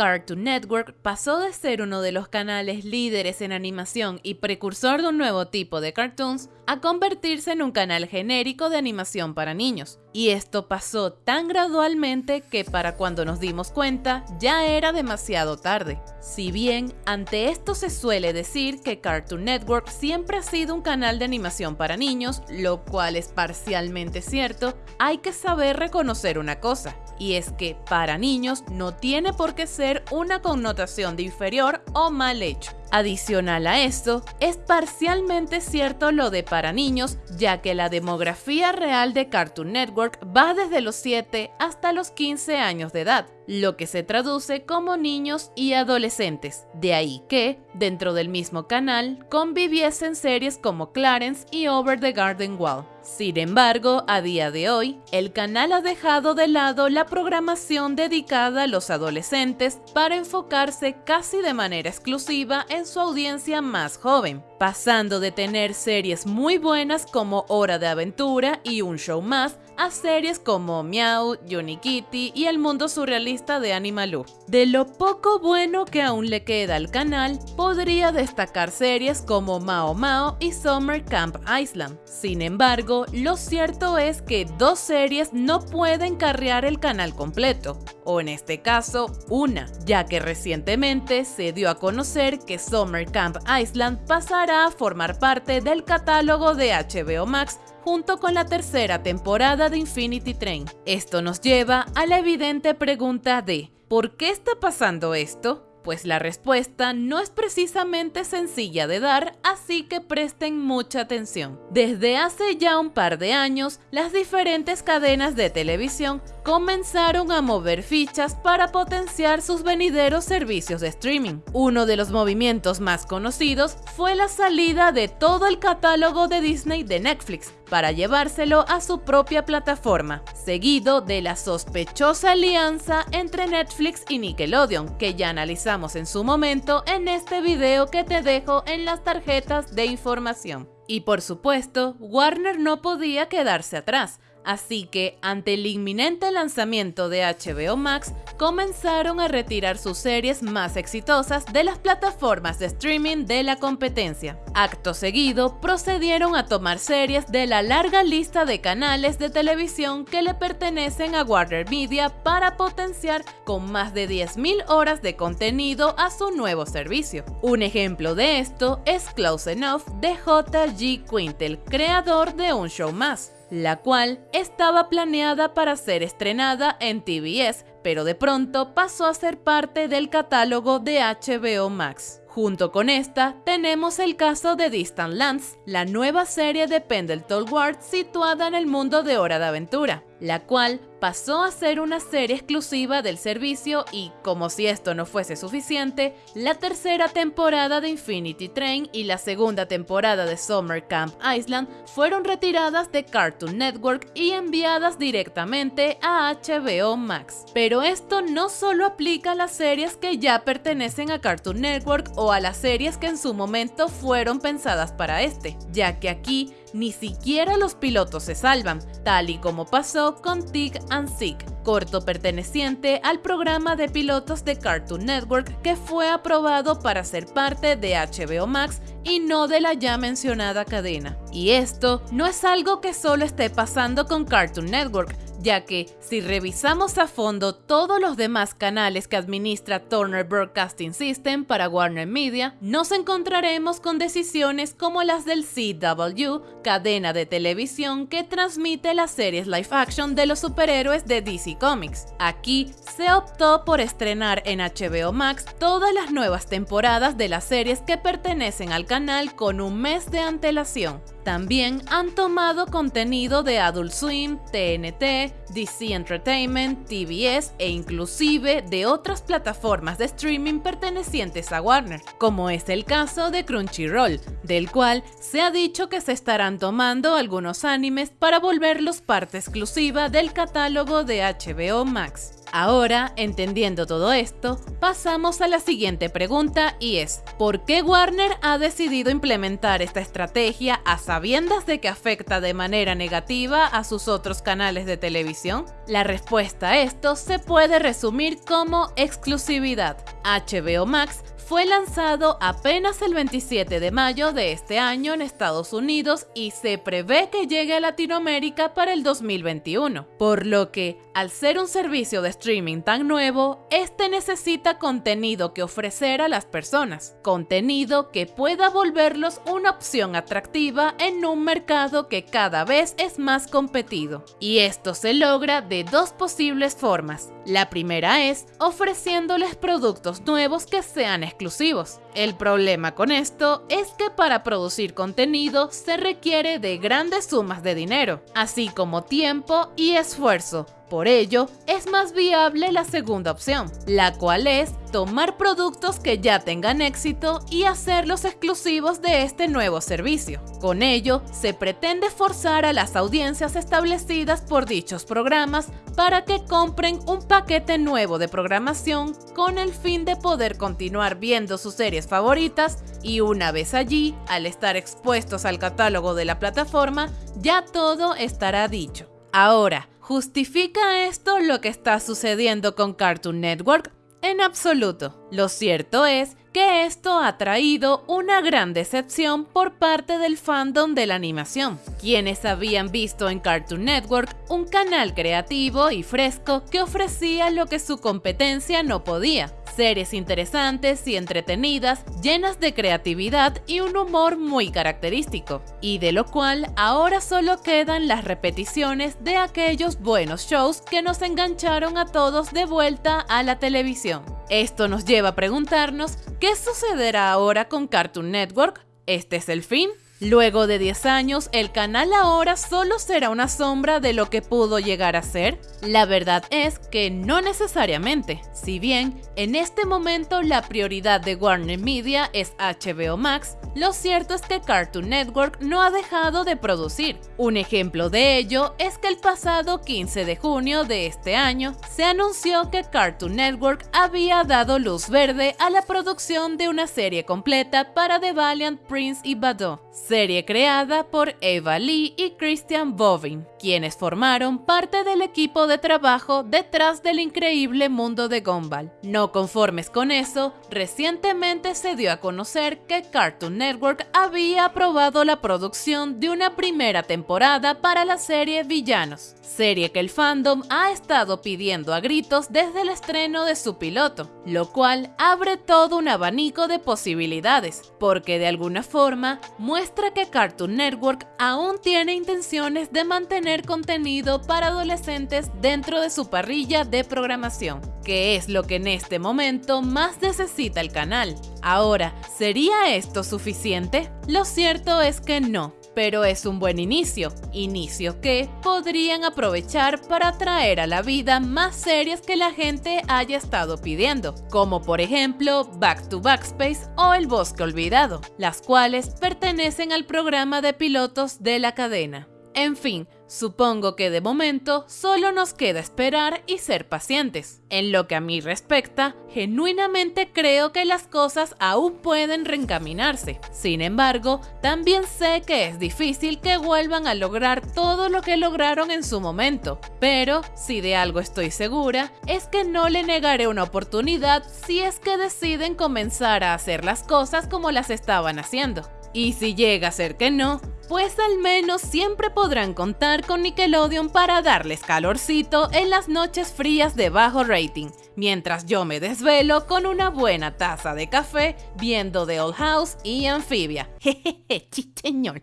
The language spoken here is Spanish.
Cartoon Network pasó de ser uno de los canales líderes en animación y precursor de un nuevo tipo de cartoons a convertirse en un canal genérico de animación para niños. Y esto pasó tan gradualmente que para cuando nos dimos cuenta ya era demasiado tarde. Si bien ante esto se suele decir que Cartoon Network siempre ha sido un canal de animación para niños, lo cual es parcialmente cierto, hay que saber reconocer una cosa, y es que para niños no tiene por qué ser una connotación de inferior o mal hecho. Adicional a esto, es parcialmente cierto lo de para niños, ya que la demografía real de Cartoon Network va desde los 7 hasta los 15 años de edad, lo que se traduce como niños y adolescentes. De ahí que, dentro del mismo canal, conviviesen series como Clarence y Over the Garden Wall. Sin embargo, a día de hoy, el canal ha dejado de lado la programación dedicada a los adolescentes para enfocarse casi de manera exclusiva en su audiencia más joven, pasando de tener series muy buenas como Hora de Aventura y Un Show Más a series como Meow, Johnny Kitty y el mundo surrealista de Animaloo. De lo poco bueno que aún le queda al canal, podría destacar series como Mao Mao y Summer Camp Island. Sin embargo, lo cierto es que dos series no pueden carrear el canal completo, o en este caso, una, ya que recientemente se dio a conocer que Summer Camp Island pasará a formar parte del catálogo de HBO Max junto con la tercera temporada de Infinity Train. Esto nos lleva a la evidente pregunta de ¿por qué está pasando esto? Pues la respuesta no es precisamente sencilla de dar, así que presten mucha atención. Desde hace ya un par de años, las diferentes cadenas de televisión comenzaron a mover fichas para potenciar sus venideros servicios de streaming. Uno de los movimientos más conocidos fue la salida de todo el catálogo de Disney de Netflix para llevárselo a su propia plataforma, seguido de la sospechosa alianza entre Netflix y Nickelodeon, que ya analizamos en su momento en este video que te dejo en las tarjetas de información. Y por supuesto, Warner no podía quedarse atrás, Así que, ante el inminente lanzamiento de HBO Max, comenzaron a retirar sus series más exitosas de las plataformas de streaming de la competencia. Acto seguido, procedieron a tomar series de la larga lista de canales de televisión que le pertenecen a Warner Media para potenciar con más de 10.000 horas de contenido a su nuevo servicio. Un ejemplo de esto es Close Enough de J.G. Quintel, creador de Un Show Más la cual estaba planeada para ser estrenada en TBS, pero de pronto pasó a ser parte del catálogo de HBO Max. Junto con esta, tenemos el caso de Distant Lands, la nueva serie de Pendleton Ward situada en el mundo de Hora de Aventura, la cual pasó a ser una serie exclusiva del servicio y, como si esto no fuese suficiente, la tercera temporada de Infinity Train y la segunda temporada de Summer Camp Island fueron retiradas de Cartoon Network y enviadas directamente a HBO Max. Pero esto no solo aplica a las series que ya pertenecen a Cartoon Network o a las series que en su momento fueron pensadas para este, ya que aquí ni siquiera los pilotos se salvan, tal y como pasó con Tig and Sick, corto perteneciente al programa de pilotos de Cartoon Network que fue aprobado para ser parte de HBO Max y no de la ya mencionada cadena. Y esto no es algo que solo esté pasando con Cartoon Network, ya que si revisamos a fondo todos los demás canales que administra Turner Broadcasting System para Warner Media, nos encontraremos con decisiones como las del CW, cadena de televisión que transmite las series live action de los superhéroes de DC Comics. Aquí se optó por estrenar en HBO Max todas las nuevas temporadas de las series que pertenecen al canal con un mes de antelación. También han tomado contenido de Adult Swim, TNT, DC Entertainment, TBS e inclusive de otras plataformas de streaming pertenecientes a Warner, como es el caso de Crunchyroll, del cual se ha dicho que se estarán tomando algunos animes para volverlos parte exclusiva del catálogo de HBO Max. Ahora, entendiendo todo esto, pasamos a la siguiente pregunta y es, ¿por qué Warner ha decidido implementar esta estrategia a sabiendas de que afecta de manera negativa a sus otros canales de televisión? La respuesta a esto se puede resumir como exclusividad. HBO Max fue lanzado apenas el 27 de mayo de este año en Estados Unidos y se prevé que llegue a Latinoamérica para el 2021, por lo que, al ser un servicio de streaming tan nuevo, este necesita contenido que ofrecer a las personas, contenido que pueda volverlos una opción atractiva en un mercado que cada vez es más competido. Y esto se logra de dos posibles formas. La primera es ofreciéndoles productos nuevos que sean exclusivos. El problema con esto es que para producir contenido se requiere de grandes sumas de dinero, así como tiempo y esfuerzo, por ello, es más viable la segunda opción, la cual es tomar productos que ya tengan éxito y hacerlos exclusivos de este nuevo servicio. Con ello, se pretende forzar a las audiencias establecidas por dichos programas para que compren un paquete nuevo de programación con el fin de poder continuar viendo sus series favoritas y una vez allí, al estar expuestos al catálogo de la plataforma, ya todo estará dicho. Ahora, ¿justifica esto lo que está sucediendo con Cartoon Network? En absoluto. Lo cierto es que esto ha traído una gran decepción por parte del fandom de la animación, quienes habían visto en Cartoon Network un canal creativo y fresco que ofrecía lo que su competencia no podía, series interesantes y entretenidas, llenas de creatividad y un humor muy característico, y de lo cual ahora solo quedan las repeticiones de aquellos buenos shows que nos engancharon a todos de vuelta a la televisión. Esto nos lleva a preguntarnos, ¿qué sucederá ahora con Cartoon Network? ¿Este es el fin? Luego de 10 años, el canal ahora solo será una sombra de lo que pudo llegar a ser. La verdad es que no necesariamente. Si bien en este momento la prioridad de Warner Media es HBO Max, lo cierto es que Cartoon Network no ha dejado de producir. Un ejemplo de ello es que el pasado 15 de junio de este año se anunció que Cartoon Network había dado luz verde a la producción de una serie completa para The Valiant Prince y Bado serie creada por Eva Lee y Christian Bovin, quienes formaron parte del equipo de trabajo detrás del increíble mundo de Gumball. No conformes con eso, recientemente se dio a conocer que Cartoon Network había aprobado la producción de una primera temporada para la serie Villanos, serie que el fandom ha estado pidiendo a gritos desde el estreno de su piloto, lo cual abre todo un abanico de posibilidades, porque de alguna forma muestra que Cartoon Network aún tiene intenciones de mantener contenido para adolescentes dentro de su parrilla de programación, que es lo que en este momento más necesita el canal. Ahora, ¿sería esto suficiente? Lo cierto es que no pero es un buen inicio, inicio que podrían aprovechar para traer a la vida más series que la gente haya estado pidiendo, como por ejemplo Back to Backspace o El Bosque Olvidado, las cuales pertenecen al programa de pilotos de la cadena. En fin, supongo que de momento solo nos queda esperar y ser pacientes. En lo que a mí respecta, genuinamente creo que las cosas aún pueden reencaminarse. Sin embargo, también sé que es difícil que vuelvan a lograr todo lo que lograron en su momento. Pero, si de algo estoy segura, es que no le negaré una oportunidad si es que deciden comenzar a hacer las cosas como las estaban haciendo. Y si llega a ser que no, pues al menos siempre podrán contar con Nickelodeon para darles calorcito en las noches frías de bajo rating, mientras yo me desvelo con una buena taza de café viendo The Old House y Amphibia. Jejeje, chicheñol.